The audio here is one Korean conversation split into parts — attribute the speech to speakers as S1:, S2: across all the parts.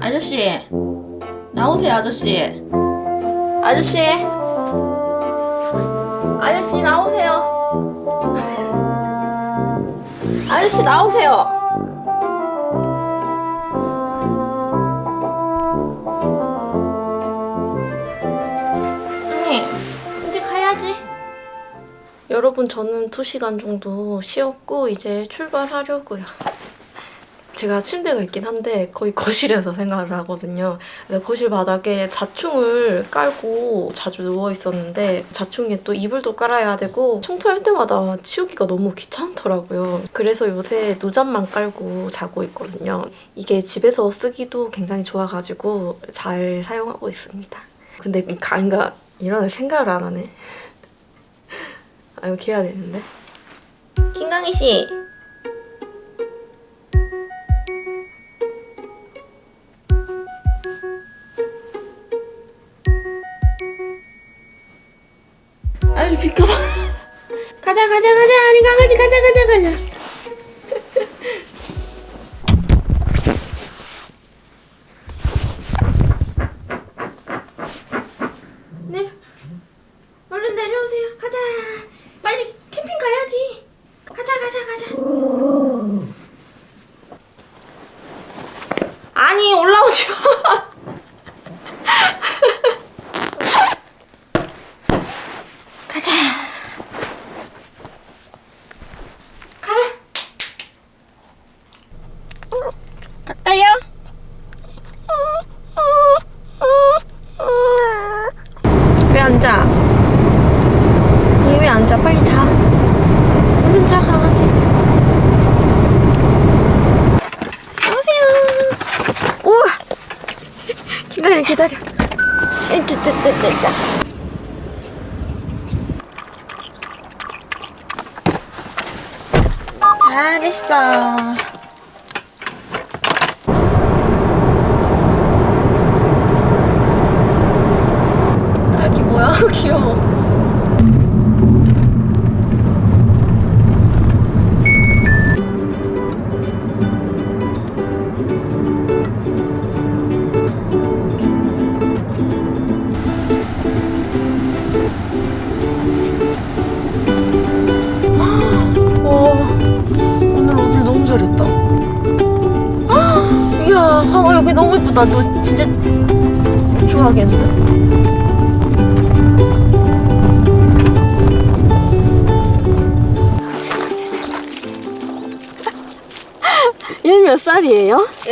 S1: 아저씨 나오세요 아저씨. 아저씨 아저씨 나오세요. 아저씨 나오세요. 여러분 저는 2시간 정도 쉬었고 이제 출발하려고요 제가 침대가 있긴 한데 거의 거실에서 생활을 하거든요. 거실 바닥에 자충을 깔고 자주 누워 있었는데 자충에 또 이불도 깔아야 되고 청소할 때마다 치우기가 너무 귀찮더라고요. 그래서 요새 누잠만 깔고 자고 있거든요. 이게 집에서 쓰기도 굉장히 좋아가지고 잘 사용하고 있습니다. 근데 이 가인가 일어날 생각을 안 하네. 아 이렇게 해야 되는데. 김강희 씨. 아니 비켜봐. 가자 가자 가자. 아니 강아지 가자 가자 가자 내려 얼른 내려오세요 가자 빨리 캠핑 가야지 가자 가자 가자 아니 올라오지 마 가자. 가자. 갈까요? 왜 앉아? 얘 왜 앉아? 빨리 자. 얼른 자, 강아지. 오세요. 우와. 기다려, 기다려. 잘했어.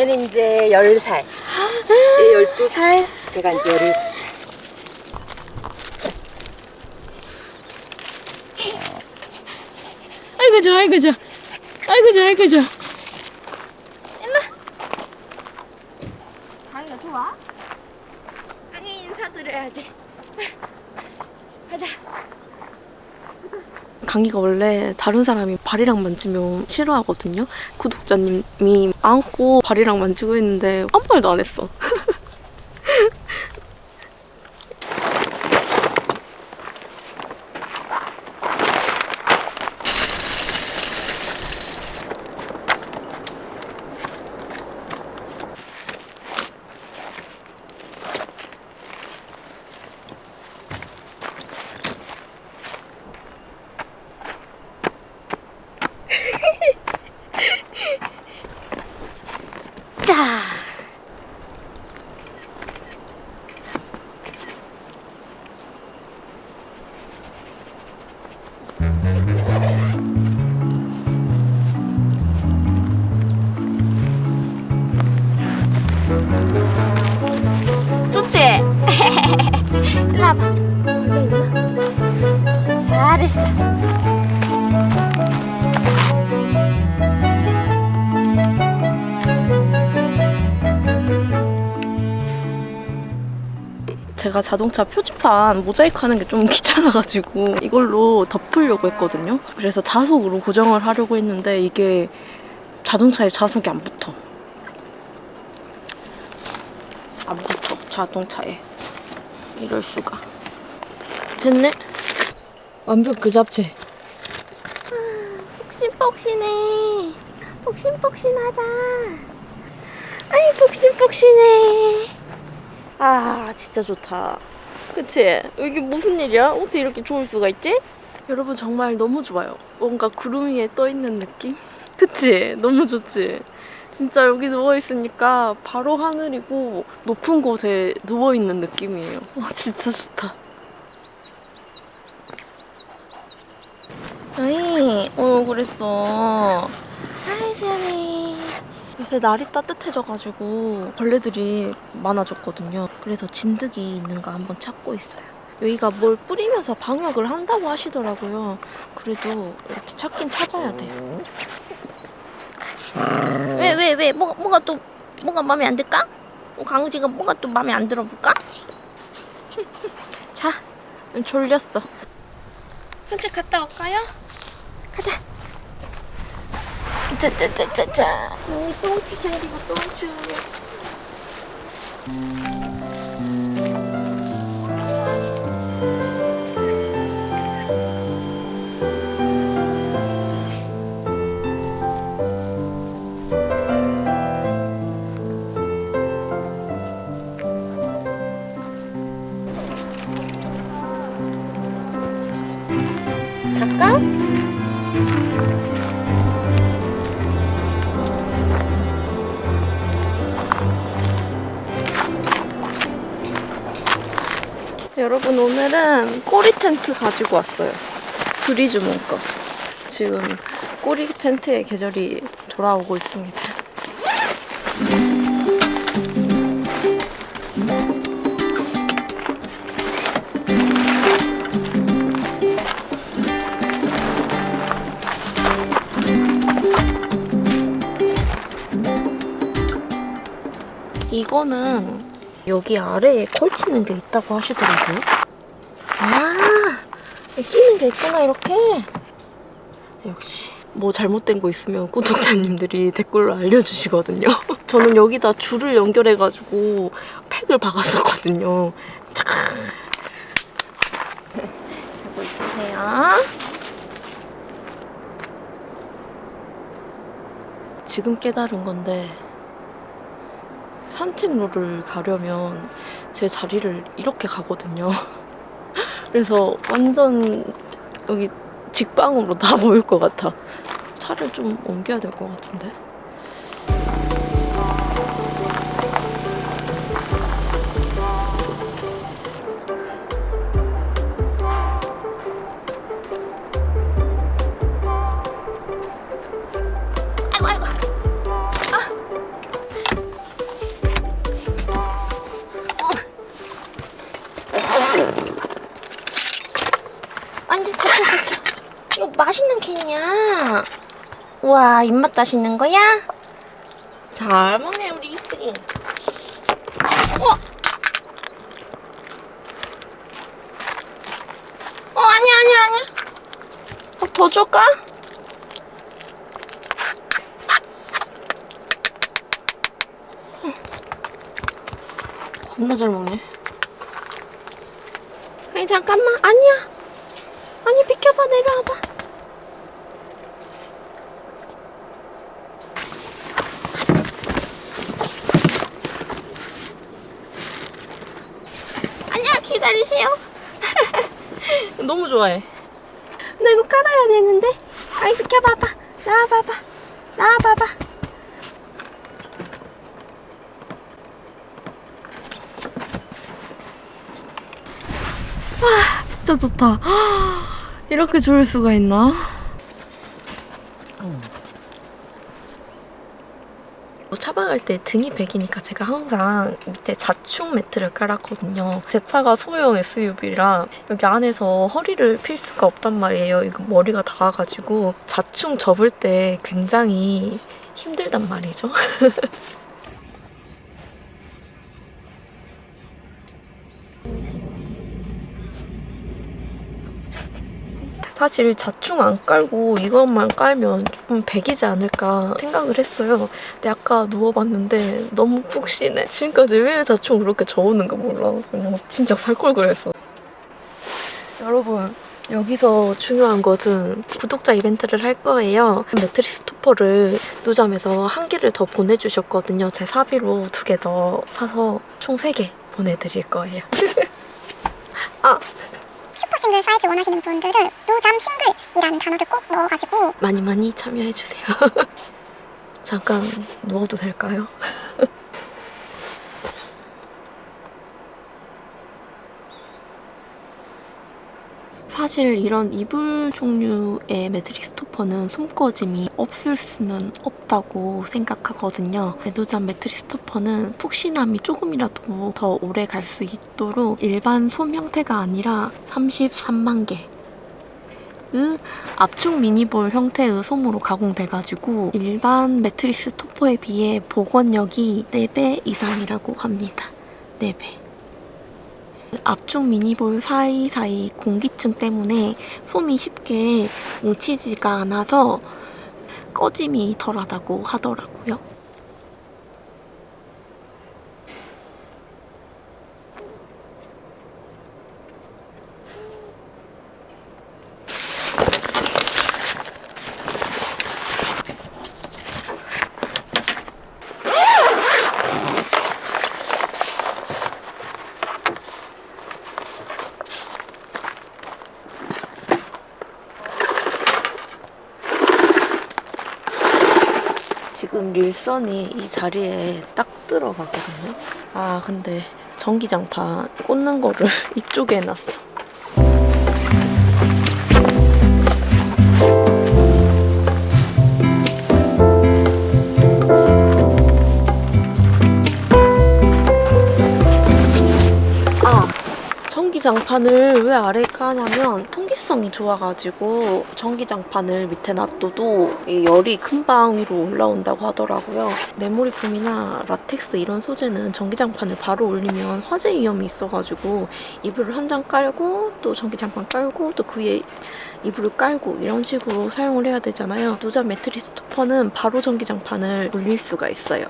S1: 얘는
S2: 이제 10살. 얘 12살, 제가 이제 17살.
S1: 아이고 좋아, 아이고 좋아. 아이고 좋아, 아이고 좋아. 일로. 강이가 좋아? 강이 인사드려야지. 가자. 강이가 원래 다른 사람이 발이랑 만지면 싫어하거든요. 구독자님이 안고 발이랑 만지고 있는데 아무 말도 안 했어. 제가 자동차 표지판 모자이크 하는 게 좀 귀찮아가지고 이걸로 덮으려고 했거든요. 그래서 자석으로 고정을 하려고 했는데 이게 자동차에 자석이 안 붙어. 안 붙어, 자동차에. 이럴 수가. 됐네? 완벽 그 잡채. 폭신폭신해. 폭신폭신하다. 아이 폭신폭신해. 아 진짜 좋다. 그치? 이게 무슨 일이야? 어떻게 이렇게 좋을 수가 있지? 여러분 정말 너무 좋아요. 뭔가 구름 위에 떠 있는 느낌? 그치? 너무 좋지? 진짜 여기 누워 있으니까 바로 하늘이고 높은 곳에 누워 있는 느낌이에요. 와 진짜 좋다. 아이, 어 그랬어. 아이 시원해. 요새 날이 따뜻해져가지고 벌레들이 많아졌거든요. 그래서 진드기 있는가 한번 찾고 있어요. 여기가 뭘 뿌리면서 방역을 한다고 하시더라고요. 그래도 이렇게 찾긴 찾아야 돼. 왜, 왜, 왜? 뭐, 뭐가 또, 뭐가 마음에 안 들까? 어, 강지가 뭐가 또 마음에 안 들어볼까? 자, 졸렸어. 산책 갔다 올까요? 가자. 짜짜짜짜짜. 똥추 챙기고 똥추. 오늘은 꼬리 텐트 가지고 왔어요. 브리즈 문거. 지금 꼬리 텐트의 계절이 돌아오고 있습니다. 이거는 여기 아래에 걸치는 게 있다고 하시더라고요. 게 있구나, 이렇게. 역시. 뭐 잘못된 거 있으면 구독자님들이 댓글로 알려주시거든요. 저는 여기다 줄을 연결해가지고 팩을 박았었거든요. 쫙. 하고 있으세요. 지금 깨달은 건데 산책로를 가려면 제 자리를 이렇게 가거든요. 그래서 완전 여기 직방으로 다 보일 것 같아. 차를 좀 옮겨야 될 것 같은데. 맛있는 캔이야. 우와 입맛 다시는 거야? 잘 먹네 우리 이쁜이. 어? 어 아니야 아니야 아니야. 어, 더 줄까? 응. 겁나 잘 먹네. 아니 잠깐만 아니야. 아니 비켜봐 내려와봐 아니야 기다리세요 너무 좋아해. 나 이거 깔아야 되는데? 아이 비켜봐봐. 나와봐봐. 나와봐봐. 와 진짜 좋다. 이렇게 좋을 수가 있나? 차박할 때 등이 베기니까 제가 항상 밑에 자충 매트를 깔았거든요. 제 차가 소형 SUV라 여기 안에서 허리를 필 수가 없단 말이에요. 이거 머리가 닿아가지고 자충 접을 때 굉장히 힘들단 말이죠. 사실 자충 안 깔고 이것만 깔면 좀 배기지 않을까 생각을 했어요. 근데 아까 누워봤는데 너무 푹신해. 지금까지 왜 자충 그렇게 저었는가 몰라. 그냥 진짜 살 걸 그랬어. 여러분 여기서 중요한 것은 구독자 이벤트를 할 거예요. 매트리스 토퍼를 노점에서 한 개를 더 보내주셨거든요. 제 사비로 두 개 더 사서 총 세 개 보내드릴 거예요. 아,
S3: 슈퍼싱글 사이즈 원하시는 분들은 노잠 싱글이라는 단어를 꼭 넣어가지고
S1: 많이 많이 참여해주세요. 잠깐 누워도 될까요? 사실 이런 이불 종류의 매트리스 토퍼는 솜꺼짐이 없을 수는 없다고 생각하거든요. 메도잠 매트리스 토퍼는 푹신함이 조금이라도 더 오래 갈 수 있도록 일반 솜 형태가 아니라 33만 개의 압축 미니볼 형태의 솜으로 가공돼가지고 일반 매트리스 토퍼에 비해 복원력이 4배 이상이라고 합니다. 4배. 압축 미니볼 사이사이 공기층 때문에 솜이 쉽게 뭉치지가 않아서 꺼짐이 덜하다고 하더라고요. 릴선이 이 자리에 딱 들어가거든요. 아 근데 전기장판 꽂는 거를 이쪽에 해놨어. 전기장판을 왜 아래에 까냐면 통기성이 좋아가지고 전기장판을 밑에 놔둬도 이 열이 금방 위로 올라온다고 하더라고요. 메모리폼이나 라텍스 이런 소재는 전기장판을 바로 올리면 화재 위험이 있어가지고 이불을 한 장 깔고 또 전기장판 깔고 또 그 위에 이불을 깔고 이런 식으로 사용을 해야 되잖아요. 노자 매트리스 토퍼는 바로 전기장판을 올릴 수가 있어요.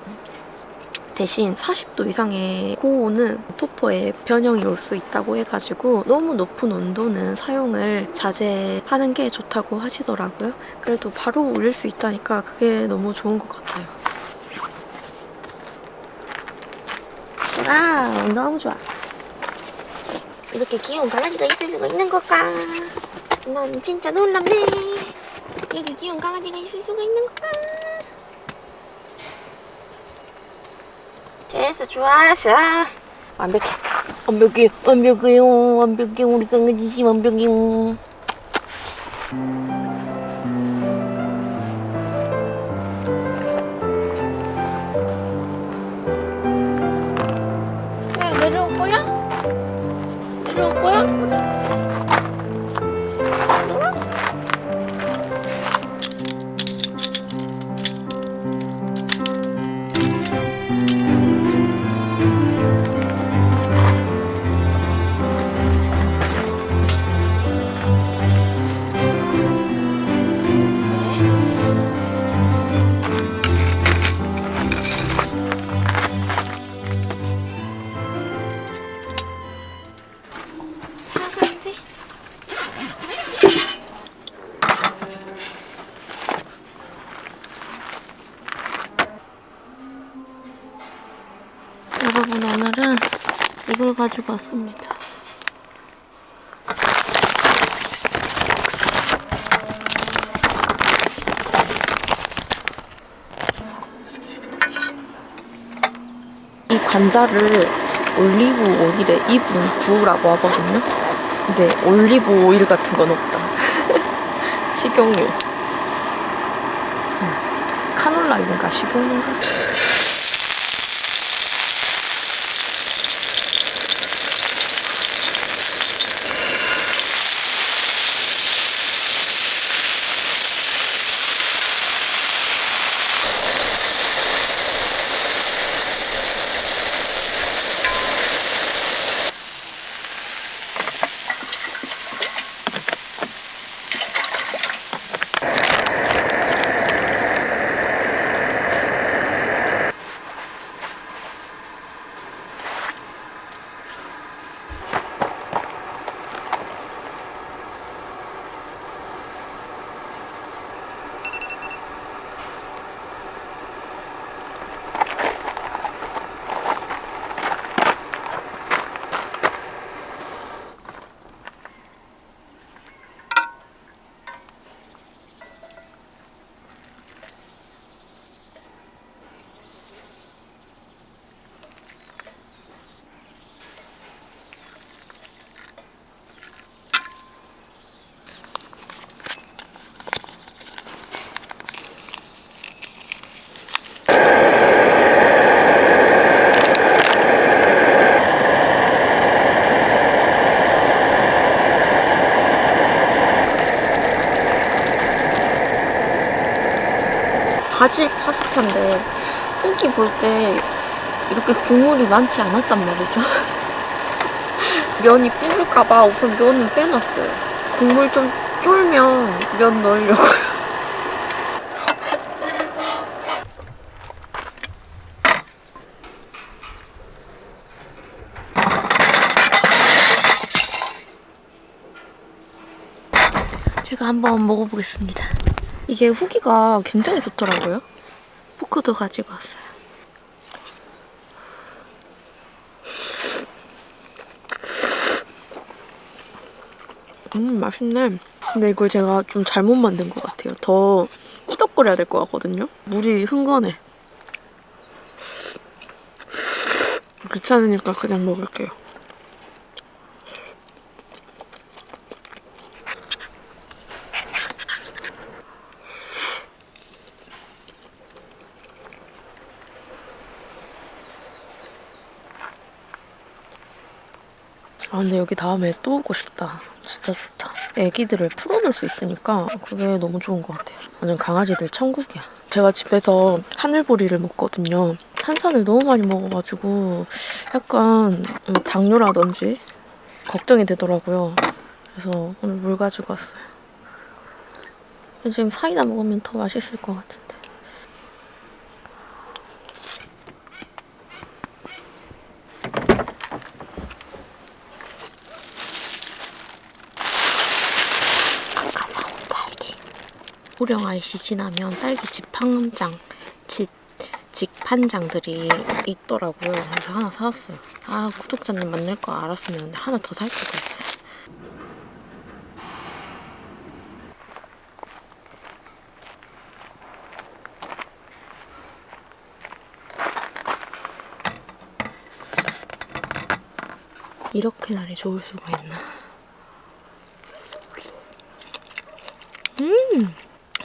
S1: 대신 40도 이상의 고온은 토퍼에 변형이 올 수 있다고 해가지고 너무 높은 온도는 사용을 자제하는 게 좋다고 하시더라고요. 그래도 바로 올릴 수 있다니까 그게 너무 좋은 것 같아요. 아, 너무 좋아. 이렇게 귀여운 강아지가 있을 수가 있는 걸까? 난 진짜 놀랍네. 이렇게 귀여운 강아지가 있을 수가 있는 걸까? 됐어 좋았어 완벽해. 완벽해. 완벽해요. 완벽해. 우리 강아지 완벽해요 이 관자를 올리브 오일에 2분 구우라고 하거든요. 근데 올리브 오일 같은 건 없다. 식용유. 음, 카놀라유인가 식용유인가? 바질 파스타인데 후기 볼 때 이렇게 국물이 많지 않았단 말이죠. 면이 불을까봐 우선 면은 빼놨어요. 국물 좀 쫄면 면 넣으려고요. 제가 한번 먹어보겠습니다. 이게 후기가 굉장히 좋더라고요. 포크도 가지고 왔어요. 음 맛있네. 근데 이걸 제가 좀 잘못 만든 것 같아요. 더 꾸덕거려야 될 것 같거든요. 물이 흥건해. 귀찮으니까 그냥 먹을게요. 아 근데 여기 다음에 또 오고 싶다. 진짜 좋다. 애기들을 풀어놓을 수 있으니까 그게 너무 좋은 것 같아요. 완전 강아지들 천국이야. 제가 집에서 하늘보리를 먹거든요. 탄산을 너무 많이 먹어가지고 약간 음, 당뇨라든지 걱정이 되더라고요. 그래서 오늘 물 가지고 왔어요. 지금 사이다 먹으면 더 맛있을 것 같은데. 호령 IC 지나면 딸기 집판장, 집, 직판장들이 있더라고요. 그래서 하나 사왔어요. 아, 구독자님 만날 거 알았으면 하나 더 살 거가 있어요. 이렇게 날이 좋을 수가 있나.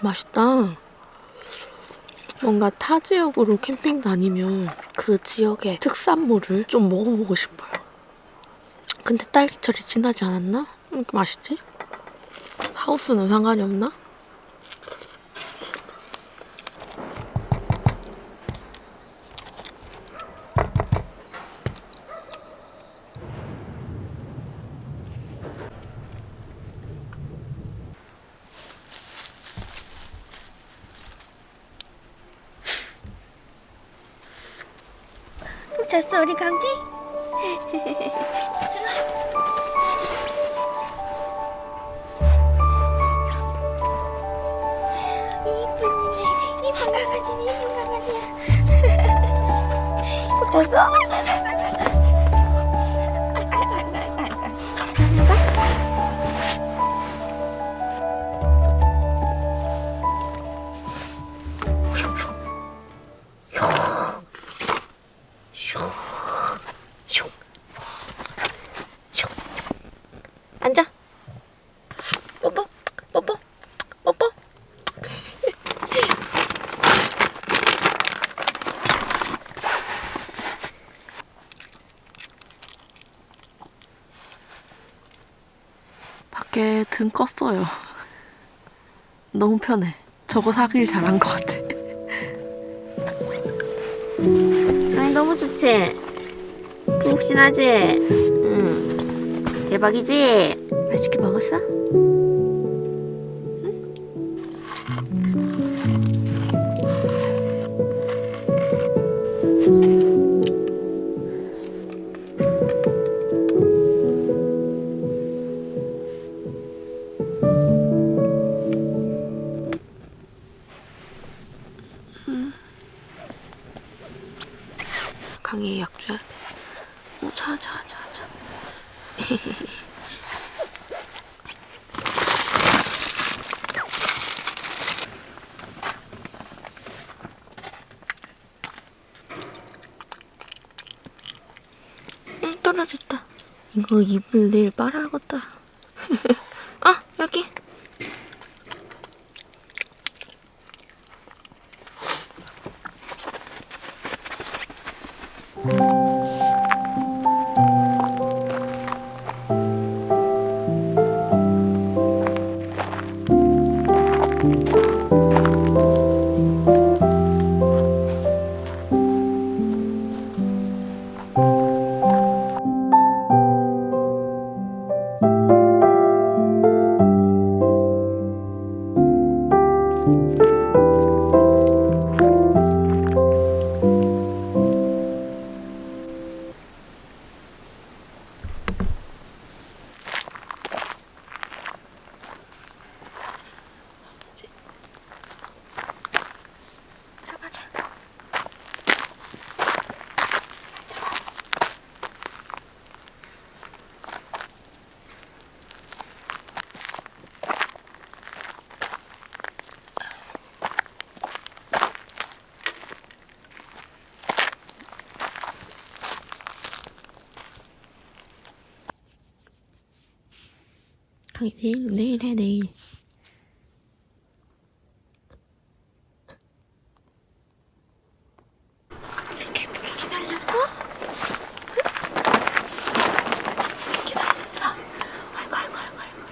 S1: 맛있다. 뭔가 타 지역으로 캠핑 다니면 그 지역의 특산물을 좀 먹어보고 싶어요. 근데 딸기철이 지나지 않았나? 왜 이렇게 맛있지? 하우스는 상관이 없나? 잤어 우리 감기? 이쁜이네 이쁜 강아지네 이쁜 강아지야 꼭 잤어? 껐어요. 너무 편해. 저거 사길 잘한 것 같아. 아니 너무 좋지? 푹신하지? 응. 대박이지? 맛있게 먹었어? 이거 입을 내일 빨아야겠다. 아, 여기. 강이 내일 내일 해 내일. 이렇게 예쁘게 기다렸어? 기다렸어. 아이고 아이고 아이고 아이고.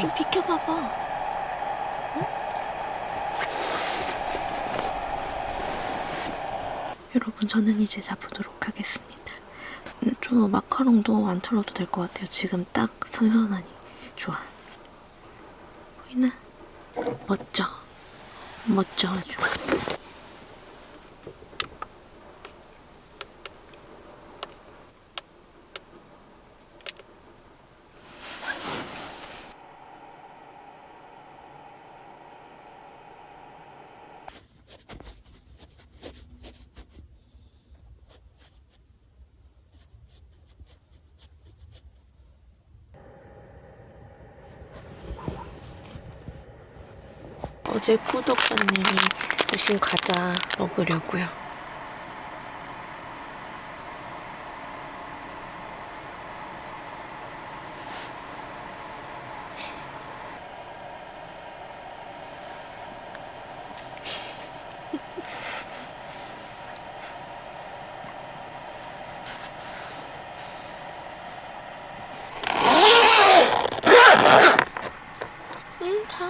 S1: 좀 비켜봐봐. 응? 여러분, 저는 이제 자보도록 하겠습니다. 음, 좀 마카롱도 안 틀어도 될 것 같아요. 지금 딱 선선하니 좋아. 보이나? 멋져. 멋져 아주. 어제 구독자님이 주신 과자 먹으려고요. 응, 자.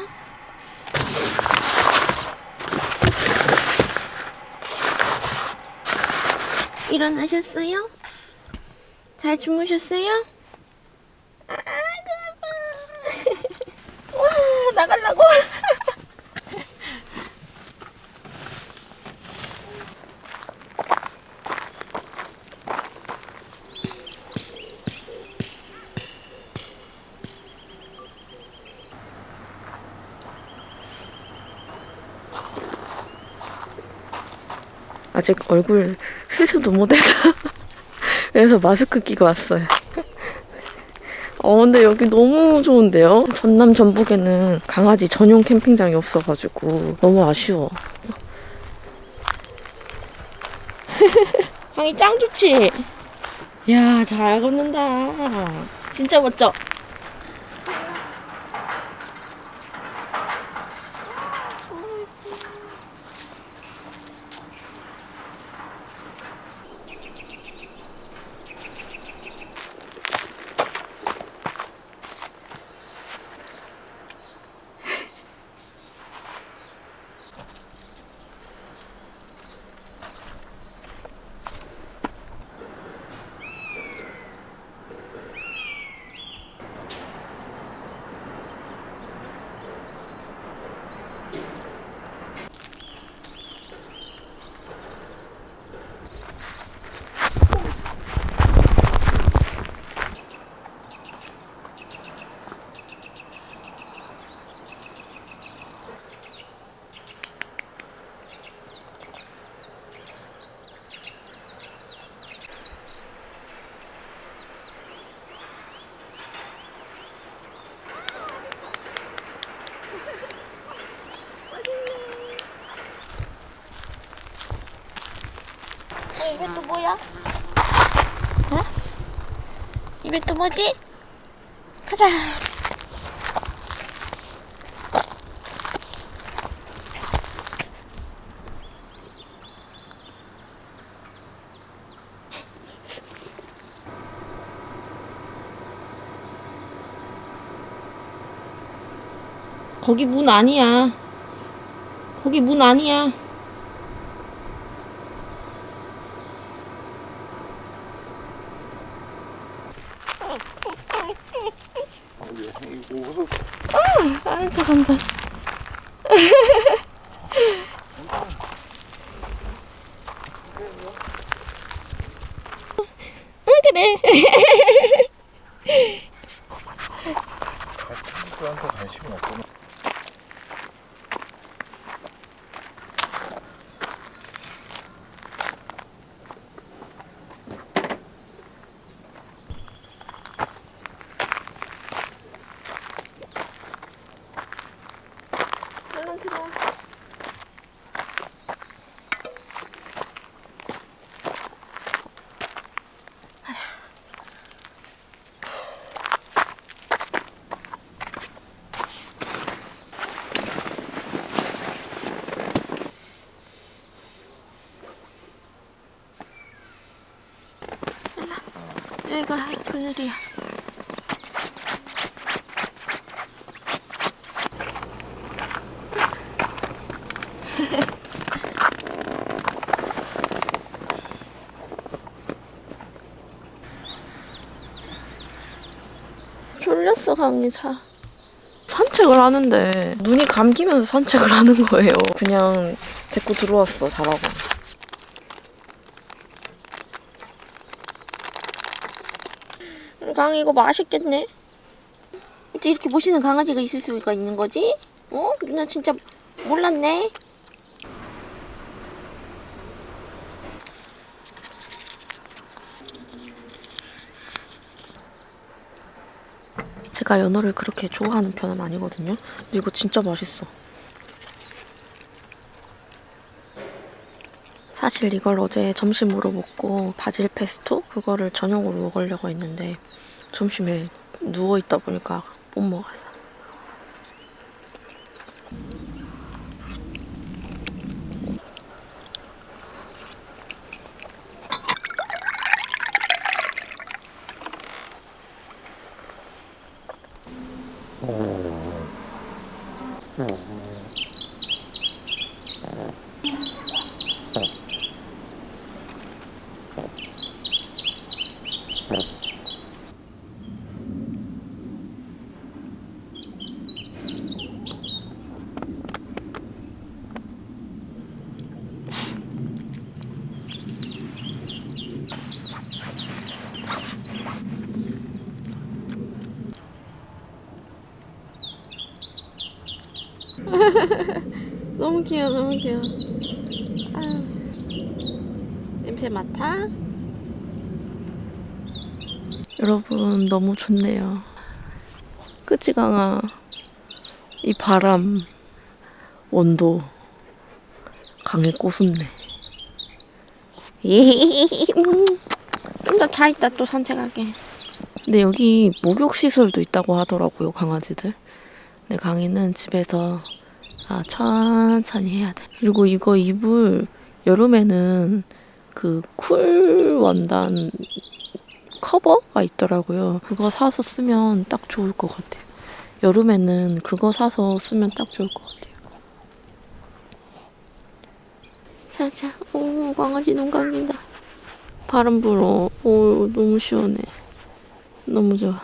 S1: 일어나셨어요? 잘 주무셨어요? 아이고, 예뻐. 와, 나가려고. 아직 얼굴 세수도 못해서 그래서 마스크 끼고 왔어요. 어 근데 여기 너무 좋은데요? 전남 전북에는 강아지 전용 캠핑장이 없어가지고 너무 아쉬워. 향이 짱 좋지? 야, 잘 걷는다. 진짜 멋져. 이게 또 뭐야? 어? 이게 또 뭐지? 가자. 거기 문 아니야. 거기 문 아니야. 아는 척 한다. 응, 그래. 아이고 그늘이야. 졸렸어 강이 자. 산책을 하는데 눈이 감기면서 산책을 하는 거예요. 그냥 데리고 들어왔어 자라고. 강 이거 맛있겠네. 이렇게 멋있는 강아지가 있을 수가 있는 거지? 어? 누나 진짜 몰랐네. 제가 연어를 그렇게 좋아하는 편은 아니거든요. 근데 이거 진짜 맛있어. 사실 이걸 어제 점심으로 먹고 바질 페스토 그거를 저녁으로 먹으려고 했는데 점심에 누워 있다 보니까 못 먹었어. 너무 귀여워, 너무 귀여워. 아유. 냄새 맡아? 여러분, 너무 좋네요. 그치, 강아? 이 바람, 온도, 강에 꼬순네. 좀더차 있다 또 산책하게. 근데 여기 목욕 시설도 있다고 하더라고요, 강아지들. 근데 강이는 집에서 아, 천천히 해야 돼. 그리고 이거 이불 여름에는 그 쿨 원단 커버가 있더라고요. 그거 사서 쓰면 딱 좋을 것 같아요. 여름에는 그거 사서 쓰면 딱 좋을 것 같아요. 자자, 오 강아지 눈 감긴다. 바람 불어. 오 너무 시원해. 너무 좋아.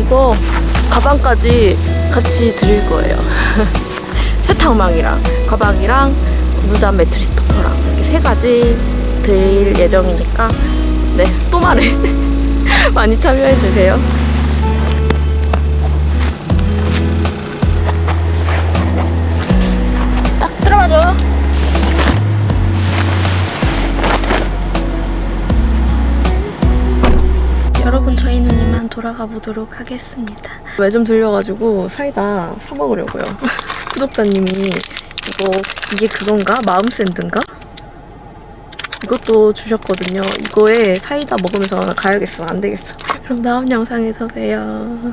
S1: 이거 가방까지 같이 드릴 거예요. 세탁망이랑 가방이랑 무자 매트리스 토퍼랑 이렇게 세 가지 드릴 예정이니까 네또 말해. 많이 참여해 주세요. 딱 들어가죠? 여러분 저희는 이만 돌아가 보도록 하겠습니다. 매점 들려가지고 사이다 사 먹으려고요. 구독자님이 이거 이게 그건가? 마음 샌드인가? 이것도 주셨거든요. 이거에 사이다 먹으면서 가야겠어. 안 되겠어. 그럼 다음 영상에서 봬요.